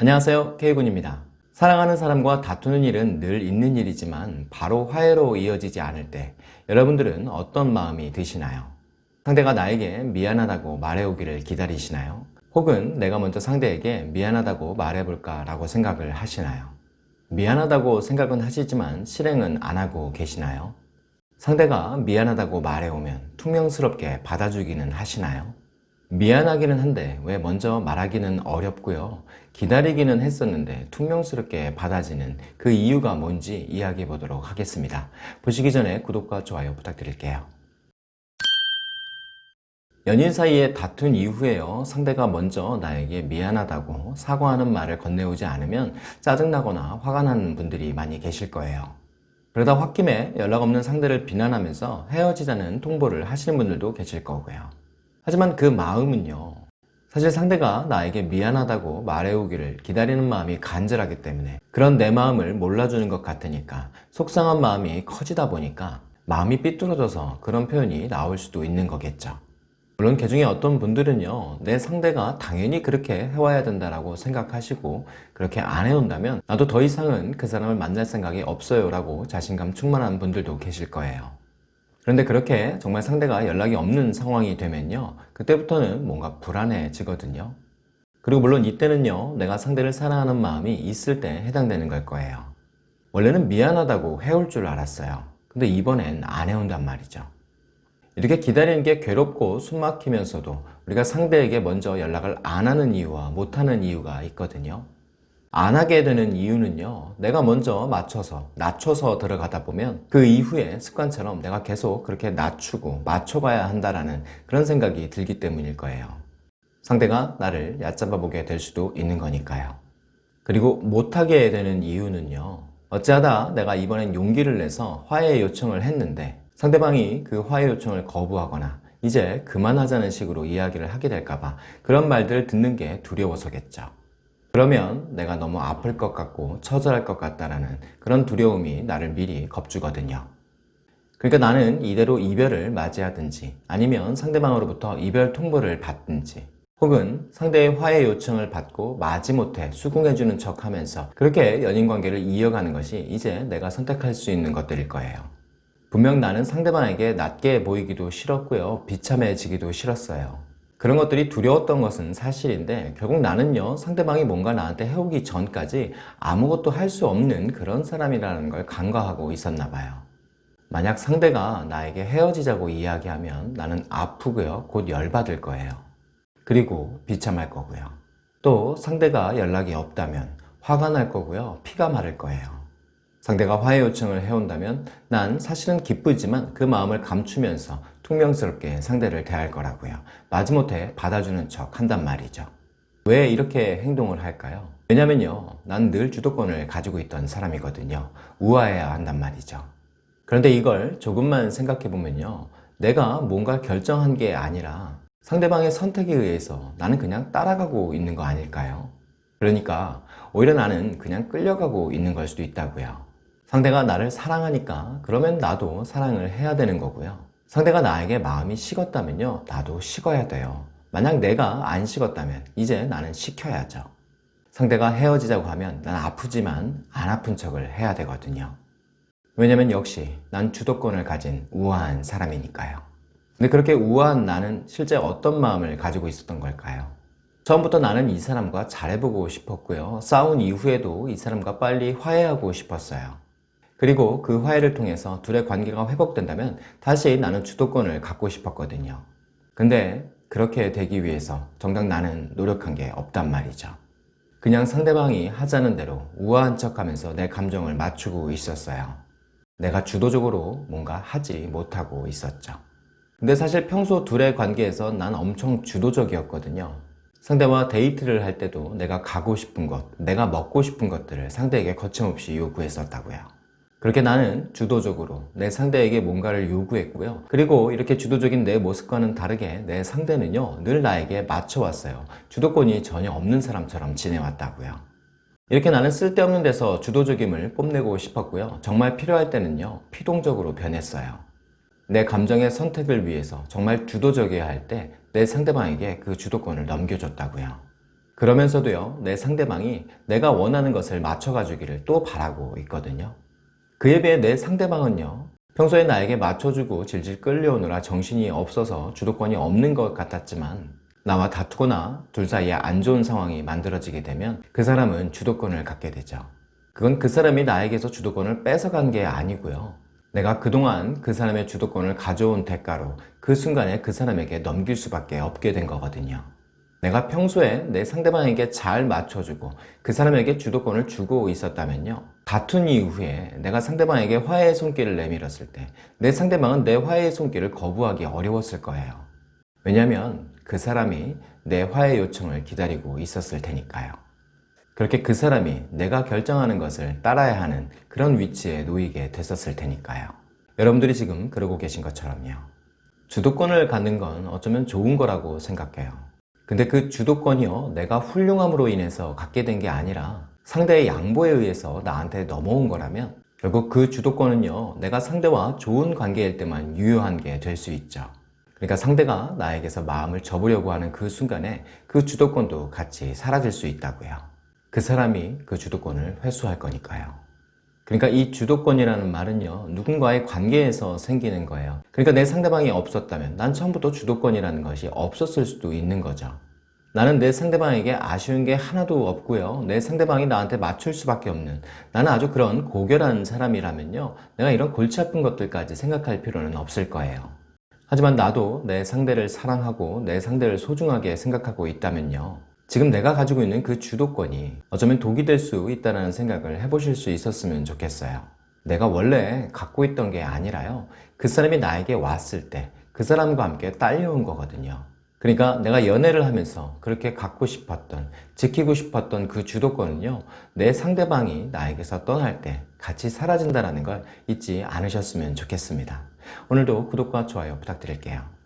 안녕하세요 K군입니다 사랑하는 사람과 다투는 일은 늘 있는 일이지만 바로 화해로 이어지지 않을 때 여러분들은 어떤 마음이 드시나요? 상대가 나에게 미안하다고 말해오기를 기다리시나요? 혹은 내가 먼저 상대에게 미안하다고 말해볼까 라고 생각을 하시나요? 미안하다고 생각은 하시지만 실행은 안 하고 계시나요? 상대가 미안하다고 말해오면 퉁명스럽게 받아주기는 하시나요? 미안하기는 한데 왜 먼저 말하기는 어렵고요 기다리기는 했었는데 퉁명스럽게 받아지는 그 이유가 뭔지 이야기해 보도록 하겠습니다. 보시기 전에 구독과 좋아요 부탁드릴게요. 연인 사이에 다툰 이후에요. 상대가 먼저 나에게 미안하다고 사과하는 말을 건네오지 않으면 짜증나거나 화가 나는 분들이 많이 계실 거예요. 그러다 홧김에 연락 없는 상대를 비난하면서 헤어지자는 통보를 하시는 분들도 계실 거고요. 하지만 그 마음은요 사실 상대가 나에게 미안하다고 말해오기를 기다리는 마음이 간절하기 때문에 그런 내 마음을 몰라주는 것 같으니까 속상한 마음이 커지다 보니까 마음이 삐뚤어져서 그런 표현이 나올 수도 있는 거겠죠. 물론 그 중에 어떤 분들은요 내 상대가 당연히 그렇게 해와야 된다고 생각하시고 그렇게 안 해온다면 나도 더 이상은 그 사람을 만날 생각이 없어요 라고 자신감 충만한 분들도 계실 거예요 그런데 그렇게 정말 상대가 연락이 없는 상황이 되면요 그때부터는 뭔가 불안해지거든요. 그리고 물론 이때는요 내가 상대를 사랑하는 마음이 있을 때 해당되는 걸 거예요. 원래는 미안하다고 해올 줄 알았어요. 근데 이번엔 안 해온단 말이죠. 이렇게 기다리는 게 괴롭고 숨막히면서도 우리가 상대에게 먼저 연락을 안 하는 이유와 못하는 이유가 있거든요 안 하게 되는 이유는요 내가 먼저 맞춰서 낮춰서 들어가다 보면 그 이후에 습관처럼 내가 계속 그렇게 낮추고 맞춰가야 한다라는 그런 생각이 들기 때문일 거예요. 상대가 나를 얕잡아 보게 될 수도 있는 거니까요. 그리고 못하게 되는 이유는요 어찌하다 내가 이번엔 용기를 내서 화해 요청을 했는데 상대방이 그 화해 요청을 거부하거나 이제 그만하자는 식으로 이야기를 하게 될까봐 그런 말들을 듣는 게 두려워서겠죠 그러면 내가 너무 아플 것 같고 처절할 것 같다는 그런 두려움이 나를 미리 겁주거든요. 그러니까 나는 이대로 이별을 맞이하든지 아니면 상대방으로부터 이별 통보를 받든지 혹은 상대의 화해 요청을 받고 마지못해 수긍해주는 척 하면서 그렇게 연인관계를 이어가는 것이 이제 내가 선택할 수 있는 것들일 거예요. 분명 나는 상대방에게 낮게 보이기도 싫었고요. 비참해지기도 싫었어요. 그런 것들이 두려웠던 것은 사실인데 결국 나는요 상대방이 뭔가 나한테 해오기 전까지 아무것도 할 수 없는 그런 사람이라는 걸 간과하고 있었나 봐요. 만약 상대가 나에게 헤어지자고 이야기하면 나는 아프고요 곧 열받을 거예요. 그리고 비참할 거고요. 또 상대가 연락이 없다면 화가 날 거고요 피가 마를 거예요 상대가 화해 요청을 해온다면 난 사실은 기쁘지만 그 마음을 감추면서 퉁명스럽게 상대를 대할 거라고요. 마지못해 받아주는 척 한단 말이죠. 왜 이렇게 행동을 할까요? 왜냐면요 난 늘 주도권을 가지고 있던 사람이거든요. 우아해야 한단 말이죠. 그런데 이걸 조금만 생각해 보면요 내가 뭔가 결정한 게 아니라 상대방의 선택에 의해서 나는 그냥 따라가고 있는 거 아닐까요? 그러니까 오히려 나는 그냥 끌려가고 있는 걸 수도 있다고요 상대가 나를 사랑하니까 그러면 나도 사랑을 해야 되는 거고요. 상대가 나에게 마음이 식었다면요 나도 식어야 돼요. 만약 내가 안 식었다면 이제 나는 식혀야죠. 상대가 헤어지자고 하면 난 아프지만 안 아픈 척을 해야 되거든요. 왜냐면 역시 난 주도권을 가진 우아한 사람이니까요. 근데 그렇게 우아한 나는 실제 어떤 마음을 가지고 있었던 걸까요? 처음부터 나는 이 사람과 잘해보고 싶었고요. 싸운 이후에도 이 사람과 빨리 화해하고 싶었어요 그리고 그 화해를 통해서 둘의 관계가 회복된다면 다시 나는 주도권을 갖고 싶었거든요. 근데 그렇게 되기 위해서 정작 나는 노력한 게 없단 말이죠. 그냥 상대방이 하자는 대로 우아한 척하면서 내 감정을 맞추고 있었어요. 내가 주도적으로 뭔가 하지 못하고 있었죠. 근데 사실 평소 둘의 관계에서 난 엄청 주도적이었거든요. 상대와 데이트를 할 때도 내가 가고 싶은 것, 내가 먹고 싶은 것들을 상대에게 거침없이 요구했었다고요. 그렇게 나는 주도적으로 내 상대에게 뭔가를 요구했고요. 그리고 이렇게 주도적인 내 모습과는 다르게 내 상대는요 늘 나에게 맞춰왔어요. 주도권이 전혀 없는 사람처럼 지내왔다고요. 이렇게 나는 쓸데없는 데서 주도적임을 뽐내고 싶었고요. 정말 필요할 때는요 피동적으로 변했어요. 내 감정의 선택을 위해서 정말 주도적이어야 할 때 내 상대방에게 그 주도권을 넘겨줬다고요. 그러면서도요, 내 상대방이 내가 원하는 것을 맞춰가 주기를 또 바라고 있거든요. 그에 비해 내 상대방은요, 평소에 나에게 맞춰주고 질질 끌려오느라 정신이 없어서 주도권이 없는 것 같았지만 나와 다투거나 둘 사이에 안 좋은 상황이 만들어지게 되면 그 사람은 주도권을 갖게 되죠. 그건 그 사람이 나에게서 주도권을 뺏어간 게 아니고요. 내가 그동안 그 사람의 주도권을 가져온 대가로 그 순간에 그 사람에게 넘길 수밖에 없게 된 거거든요. 내가 평소에 내 상대방에게 잘 맞춰주고 그 사람에게 주도권을 주고 있었다면요. 다툰 이후에 내가 상대방에게 화해의 손길을 내밀었을 때 내 상대방은 내 화해의 손길을 거부하기 어려웠을 거예요. 왜냐하면 그 사람이 내 화해 요청을 기다리고 있었을 테니까요. 그렇게 그 사람이 내가 결정하는 것을 따라야 하는 그런 위치에 놓이게 됐었을 테니까요. 여러분들이 지금 그러고 계신 것처럼요. 주도권을 갖는 건 어쩌면 좋은 거라고 생각해요. 근데 그 주도권이요, 내가 훌륭함으로 인해서 갖게 된 게 아니라 상대의 양보에 의해서 나한테 넘어온 거라면 결국 그 주도권은요, 내가 상대와 좋은 관계일 때만 유효한 게 될 수 있죠. 그러니까 상대가 나에게서 마음을 접으려고 하는 그 순간에 그 주도권도 같이 사라질 수 있다고요. 그 사람이 그 주도권을 회수할 거니까요. 그러니까 이 주도권이라는 말은요, 누군가의 관계에서 생기는 거예요. 그러니까 내 상대방이 없었다면 난 처음부터 주도권이라는 것이 없었을 수도 있는 거죠. 나는 내 상대방에게 아쉬운 게 하나도 없고요. 내 상대방이 나한테 맞출 수밖에 없는 나는 아주 그런 고결한 사람이라면요. 내가 이런 골치 아픈 것들까지 생각할 필요는 없을 거예요. 하지만 나도 내 상대를 사랑하고 내 상대를 소중하게 생각하고 있다면요. 지금 내가 가지고 있는 그 주도권이 어쩌면 독이 될 수 있다는 생각을 해보실 수 있었으면 좋겠어요. 내가 원래 갖고 있던 게 아니라요. 그 사람이 나에게 왔을 때 그 사람과 함께 딸려온 거거든요. 그러니까 내가 연애를 하면서 그렇게 갖고 싶었던, 지키고 싶었던 그 주도권은요, 내 상대방이 나에게서 떠날 때 같이 사라진다는 걸 잊지 않으셨으면 좋겠습니다. 오늘도 구독과 좋아요 부탁드릴게요.